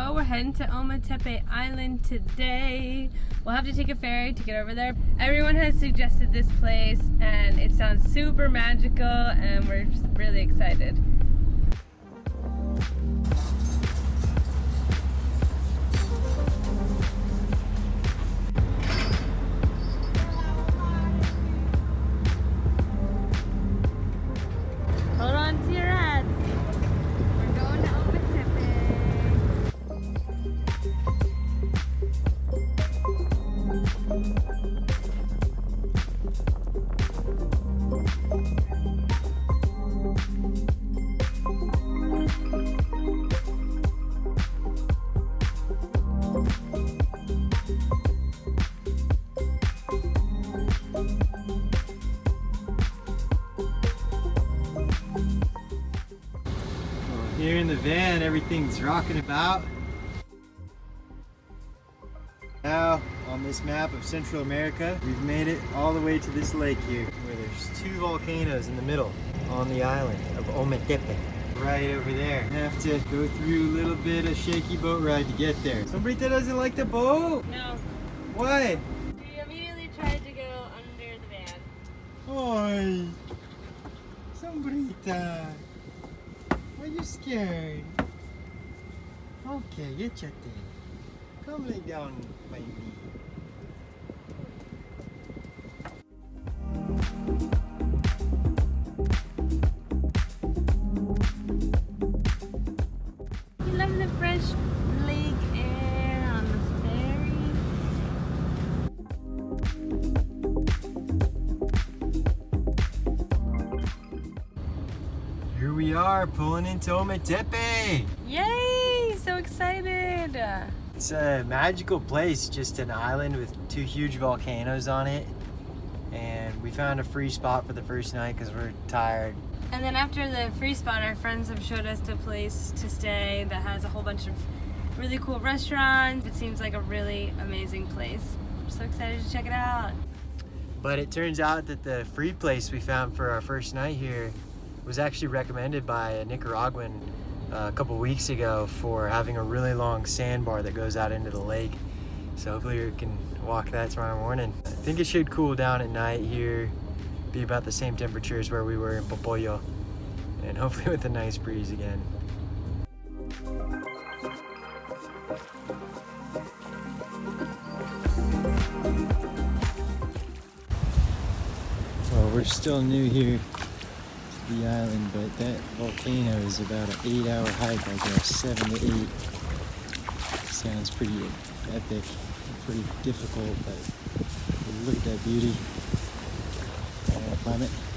Oh, we're heading to Ometepe Island today. We'll have to take a ferry to get over there. Everyone has suggested this place and it sounds super magical and we're just really excited. Van, everything's rocking about. Now, on this map of Central America, we've made it all the way to this lake here, where there's two volcanoes in the middle on the island of Ometepe. Right over there. Have to go through a little bit of shaky boat ride to get there. Somebody that doesn't like the boat? No, Why? we immediately tried to go under the van. Oi! Sombrita! Are you scared? Okay, get your thing. Come lay down by me. We are, pulling into Ometepe! Yay! So excited! It's a magical place, just an island with two huge volcanoes on it. And we found a free spot for the first night because we're tired. And then after the free spot, our friends have showed us a place to stay that has a whole bunch of really cool restaurants. It seems like a really amazing place. We're so excited to check it out. But it turns out that the free place we found for our first night here was actually recommended by a Nicaraguan uh, a couple weeks ago for having a really long sandbar that goes out into the lake. So hopefully we can walk that tomorrow morning. I think it should cool down at night here, be about the same temperature as where we were in Popoyo, and hopefully with a nice breeze again. Well, we're still new here the island, but that volcano is about an eight hour hike, I guess, seven to eight. Sounds pretty epic, pretty difficult, but look at that beauty. I wanna climb it.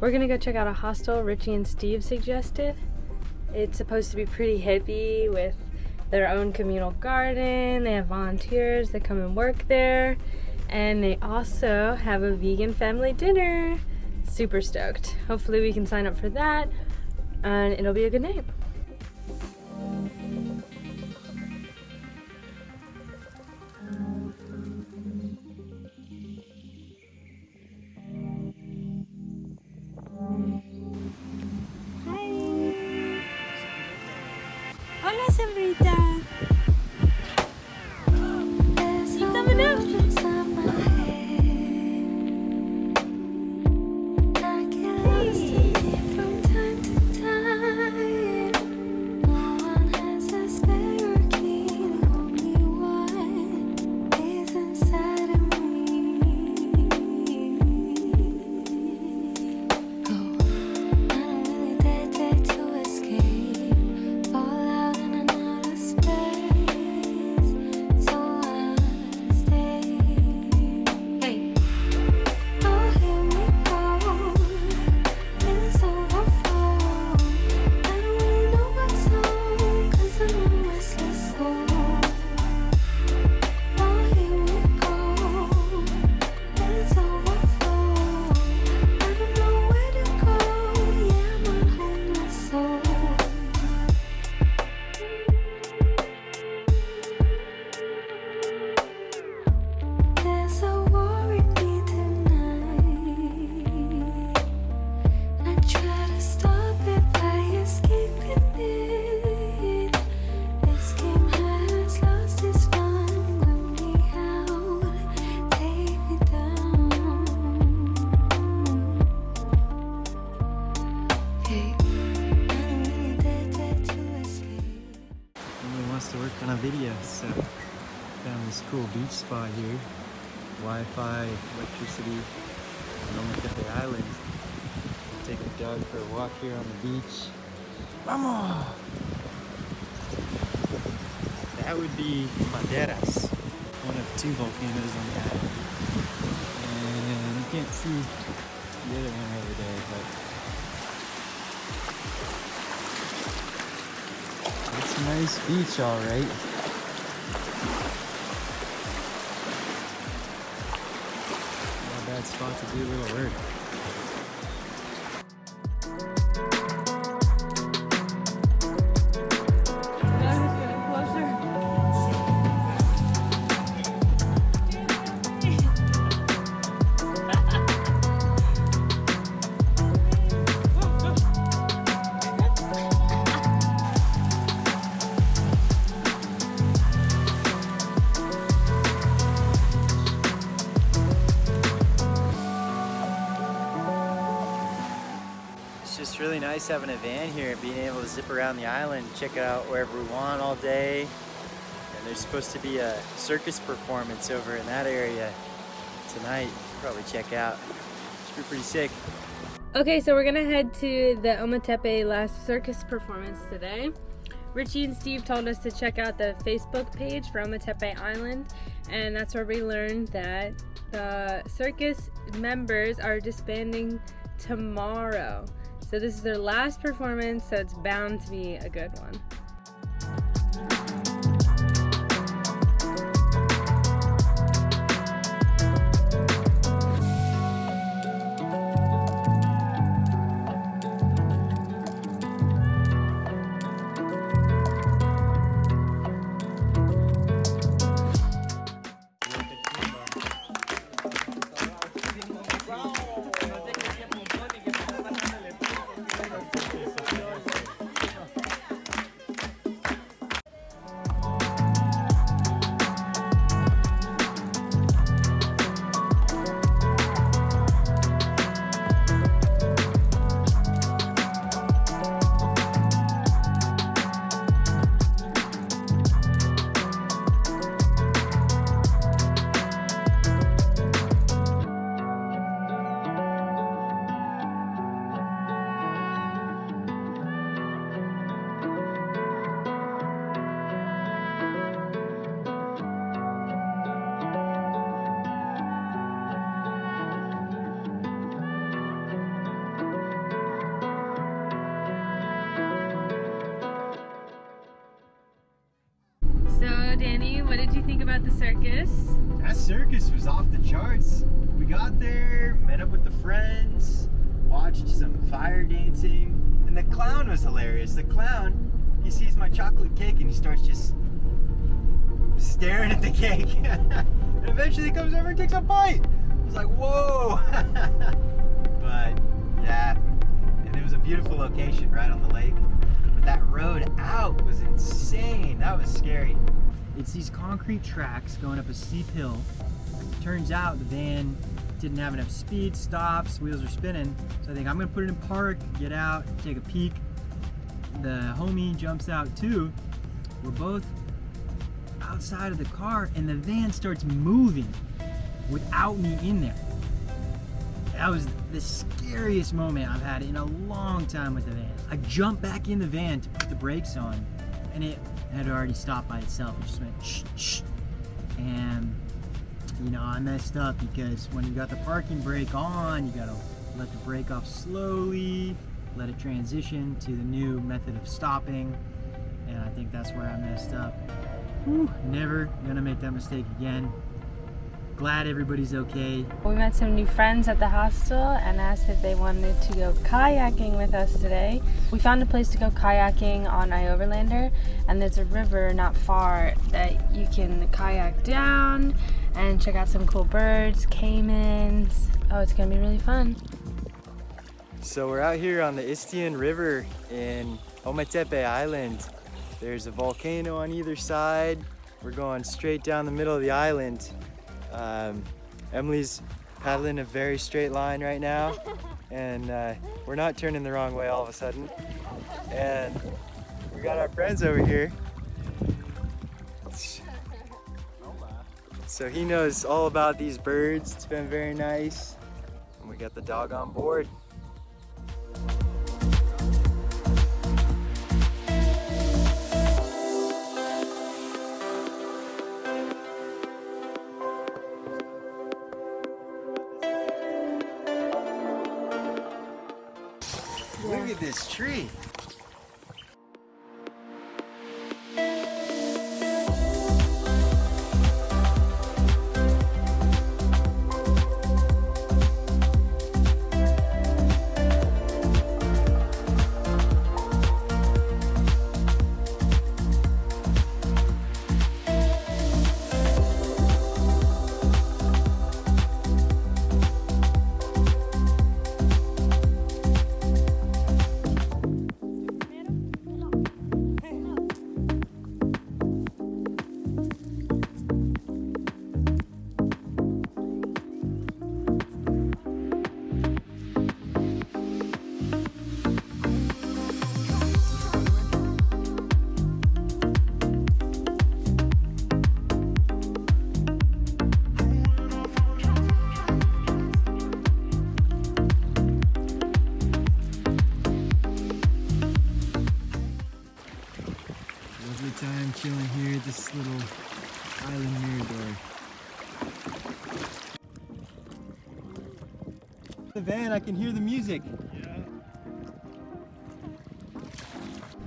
We're gonna go check out a hostel Richie and Steve suggested. It's supposed to be pretty hippie with their own communal garden. They have volunteers that come and work there. And they also have a vegan family dinner. Super stoked. Hopefully we can sign up for that and it'll be a good night. On a video, so found this cool beach spot here. Wi-Fi, electricity, on Ometepe Island. Take the dog for a walk here on the beach. Vamos! That would be Maderas, one of two volcanoes on the island. And you can't see the other one over there, but nice beach, all right. Not a bad spot to do a little work. Having a van here and being able to zip around the island, check it out wherever we want all day. And there's supposed to be a circus performance over in that area tonight. Probably check out. Should be pretty sick. Okay, so we're gonna head to the Ometepe Last Circus performance today. Richie and Steve told us to check out the Facebook page for Ometepe Island, and that's where we learned that the circus members are disbanding tomorrow. So this is their last performance, so it's bound to be a good one. Was off the charts. We got there, met up with the friends, watched some fire dancing, and the clown was hilarious. The clown, he sees my chocolate cake and he starts just staring at the cake. and eventually he comes over and takes a bite. I was like, whoa. but yeah, and it was a beautiful location right on the lake. But that road out was insane. That was scary. It's these concrete tracks going up a steep hill. Turns out the van didn't have enough speed, stops, wheels are spinning. So I think I'm gonna put it in park, get out, take a peek. The homie jumps out too. We're both outside of the car and the van starts moving without me in there. That was the scariest moment I've had in a long time with the van. I jumped back in the van to put the brakes on and it had already stopped by itself. It just went shh, shh. And, you know, I messed up because when you got the parking brake on, you gotta let the brake off slowly, let it transition to the new method of stopping. And I think that's where I messed up. Whew, never gonna make that mistake again. Glad everybody's okay. We met some new friends at the hostel and asked if they wanted to go kayaking with us today. We found a place to go kayaking on Ioverlander, and there's a river not far that you can kayak down and check out some cool birds, caimans. Oh, it's gonna be really fun. So we're out here on the Istian River in Ometepe Island. There's a volcano on either side. We're going straight down the middle of the island. Um, Emily's paddling a very straight line right now and uh, we're not turning the wrong way all of a sudden. And we got our friends over here So he knows all about these birds. It's been very nice. And we got the dog on board. This little island mirador. The van, I can hear the music.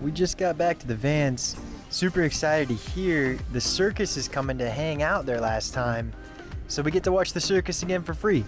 We just got back to the vans. Super excited to hear the circus is coming to hang out there last time. So we get to watch the circus again for free.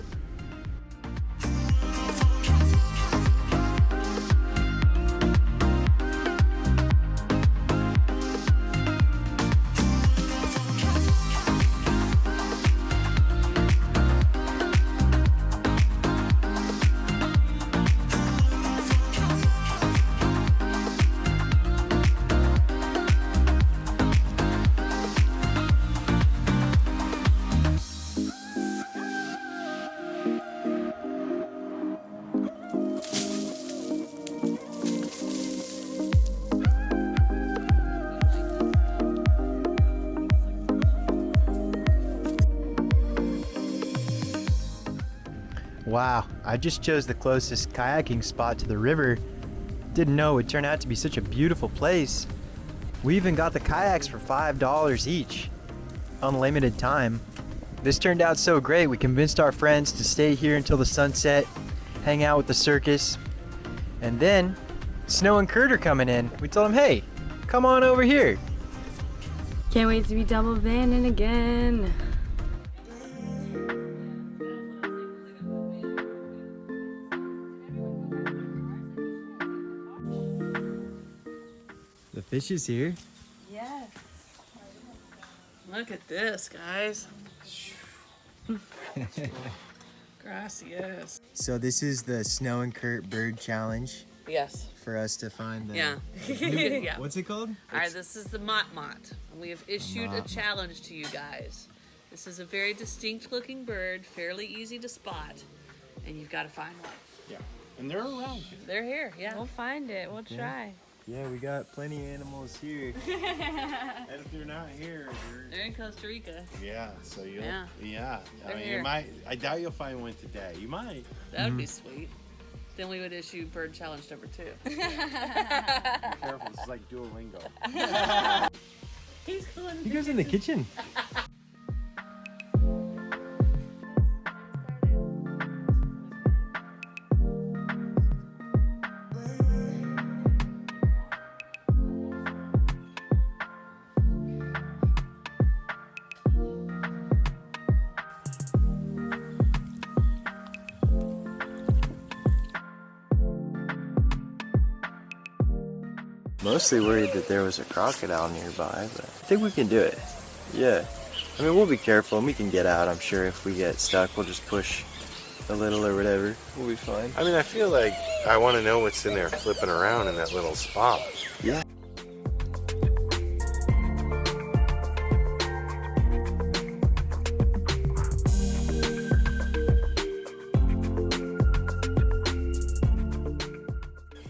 Wow, I just chose the closest kayaking spot to the river. Didn't know it would turn out to be such a beautiful place. We even got the kayaks for $5 each. Unlimited time. This turned out so great, we convinced our friends to stay here until the sunset, hang out with the circus, and then Snow and Kurt are coming in. We told them, hey, come on over here. Can't wait to be double vanning again. Fish is here. Yes. Look at this, guys. Gracias. So this is the Snow and Kurt Bird Challenge Yes. for us to find the. Yeah. yeah. What's it called? All right, this is the motmot. and We have issued a Mott. challenge to you guys. This is a very distinct looking bird, fairly easy to spot, and you've got to find one. Yeah. And they're around here. They're here, yeah. We'll find it. We'll try. Yeah, we got plenty of animals here. And if they're not here, they're They're in Costa Rica. yeah. So you Yeah. yeah. I They're mean, here. you might. I doubt you'll find one today. You might. That would be mm-hmm. sweet. Then we would issue bird challenge number two. Be careful. This is like Duolingo. He's going He goes in the kitchen. Mostly worried that there was a crocodile nearby, but I think we can do it. Yeah. I mean, we'll be careful and we can get out. I'm sure if we get stuck, we'll just push a little or whatever. We'll be fine. I mean, I feel like I want to know what's in there flipping around in that little spot. Yeah.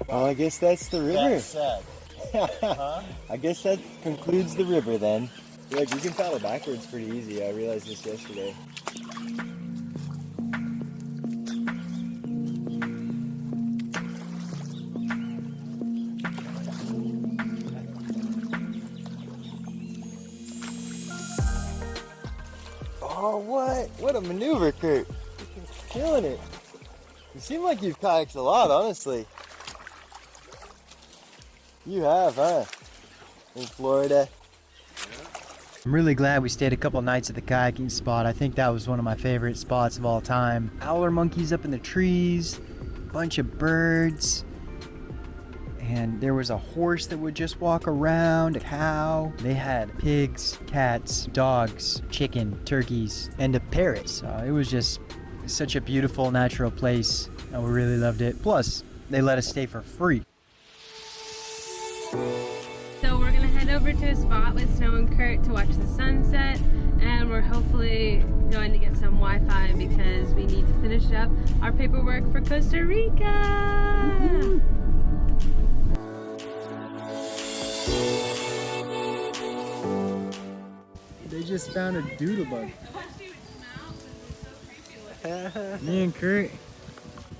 Well, I guess that's the river. I guess that concludes the river then. Like you can paddle backwards pretty easy. I realized this yesterday. Oh, what? What a maneuver, Kurt. You're killing it. You seem like you've kayaked a lot, honestly. You have, huh? In Florida. I'm really glad we stayed a couple nights at the kayaking spot. I think that was one of my favorite spots of all time. Howler monkeys up in the trees, bunch of birds, and there was a horse that would just walk around, a cow. They had pigs, cats, dogs, chicken, turkeys, and a parrot. So it was just such a beautiful natural place, and we really loved it. Plus, they let us stay for free. To a spot with Snow and Kurt to watch the sunset and we're hopefully going to get some Wi-Fi because we need to finish up our paperwork for Costa Rica. They just found a doodle bug. Me and Kurt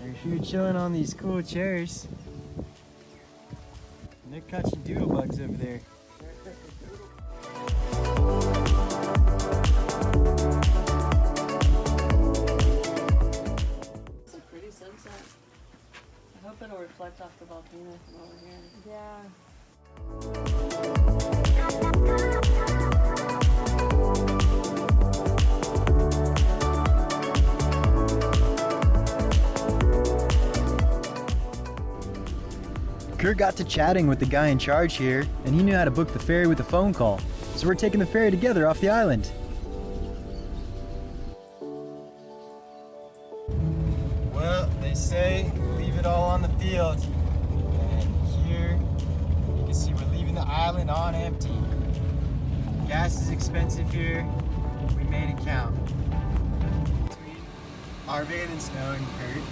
are here chilling on these cool chairs. And they're catching doodle bugs over there. Hope it'll reflect off the volcano from over here. Yeah. Kurt got to chatting with the guy in charge here, and he knew how to book the ferry with a phone call. So we're taking the ferry together off the island. Well, they say leave it all on the field. And here you can see we're leaving the island on empty. Gas is expensive here. We made it count. Between our van and Snow and Kurt.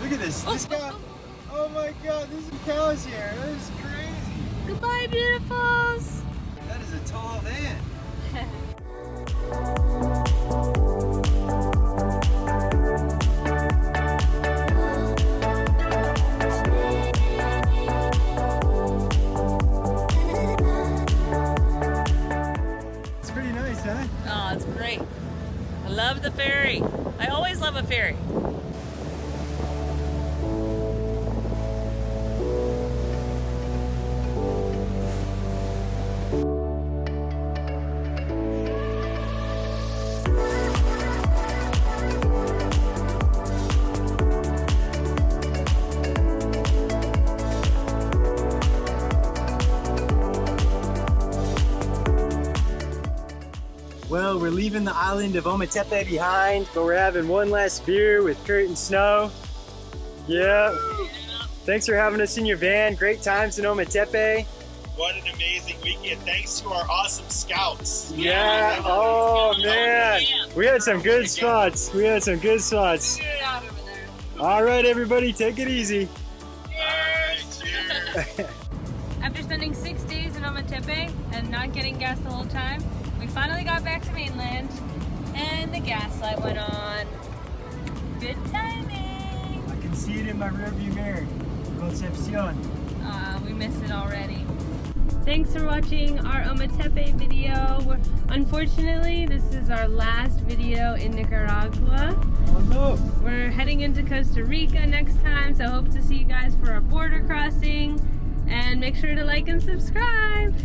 Look at this. This guy. Oh my god, there's some cows here. That is crazy. Goodbye, beautifuls. That is a tall van. The ferry. I always love a ferry. Leaving the island of Ometepe behind, but we're having one last beer with Kurt and Snow. Yeah. Thanks for having us in your van. Great times in Ometepe. What an amazing weekend. Thanks to our awesome scouts. Yeah. Oh man, we had some good spots. We had some good spots. All right, everybody, take it easy. Cheers! After spending six days in Ometepe and not getting gas the whole time, we finally got back to mainland and the gas light went on. Good timing. I can see it in my rearview mirror. Concepcion. Uh, we missed it already. Thanks for watching our Ometepe video. We're, unfortunately, this is our last video in Nicaragua. Oh no. We're heading into Costa Rica next time, so hope to see you guys for our border crossing. And make sure to like and subscribe.